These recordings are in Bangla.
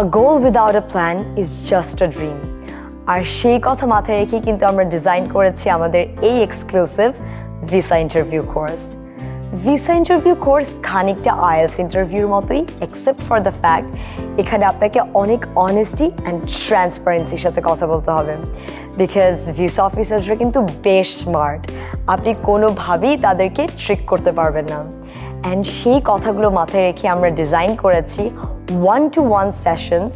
A goal without a plan is just a dream আর সেই কথা মাথায় রেখে কিন্তু আমরা ডিজাইন করেছি আমাদের এই exclusive visa interview course visa interview course খানিকটা আইএলস ইন্টারভিউর মতোই এক্সেপ্ট ফর দ্য ফ্যাক্ট এখানে আপনাকে অনেক অনেস্টি অ্যান্ড ট্রান্সপারেন্সির সাথে কথা বলতে হবে। বিকজ ভিসা অফিসার্সরা কিন্তু বেশ স্মার্ট আপনি কোনোভাবেই তাদেরকে ট্রিক করতে পারবেন না। অ্যান্ড সেই কথাগুলো মাথায় রেখে আমরা ডিজাইন করেছি ওয়ান টু ওয়ান সেশনস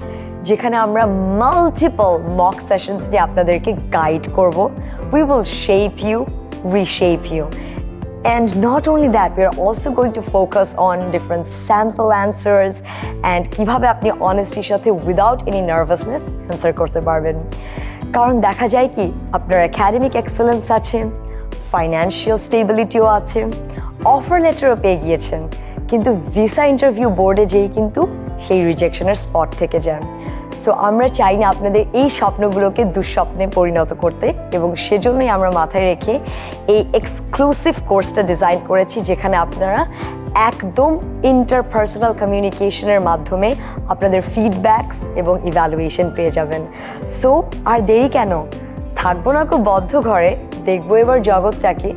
যেখানে আমরা মাল্টিপল মক সেশনস নিয়ে আপনাদেরকে গাইড করব। We will shape you reshape you. And not only that, we are also going to focus on different sample answers and কীভাবে আপনি অনেস্টির সাথে উইদাউট এনি নার্ভাসনেস অ্যান্সার করতে পারবেন। কারণ দেখা যায় কি আপনার একাডেমিক এক্সেলেন্স আছে ফাইন্যান্সিয়াল স্টেবিলিটিও আছে অফার লেটারও পেয়ে গিয়েছেন। কিন্তু ভিসা ইন্টারভিউ বোর্ডে যেই কিন্তু সেই রিজেকশনের স্পট থেকে যান সো আমরা চাই না আপনাদের এই স্বপ্নগুলোকে দুঃস্বপ্নে পরিণত করতে এবং সেজন্যই আমরা মাথায় রেখে এই এক্সক্লুসিভ কোর্সটা ডিজাইন করেছি যেখানে আপনারা একদম ইন্টারপার্সোনাল কমিউনিকেশনের মাধ্যমে আপনাদের ফিডব্যাকস এবং ইভ্যালুয়েশন পেয়ে যাবেন। সো আর দেরি কেন? থাকব না খুব বদ্ধ ঘরে, দেখব এবার জগৎটাকে।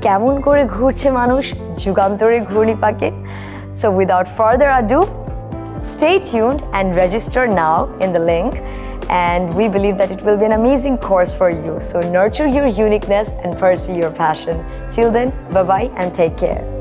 কেমন করে ঘুরছে মানুষ, যুগান্তরে ঘূর্ণি পাকে so without further ado Stay tuned and register now in the link. And we believe that it will be an amazing course for you. So nurture your uniqueness and pursue your passion. Till then, bye bye and take care.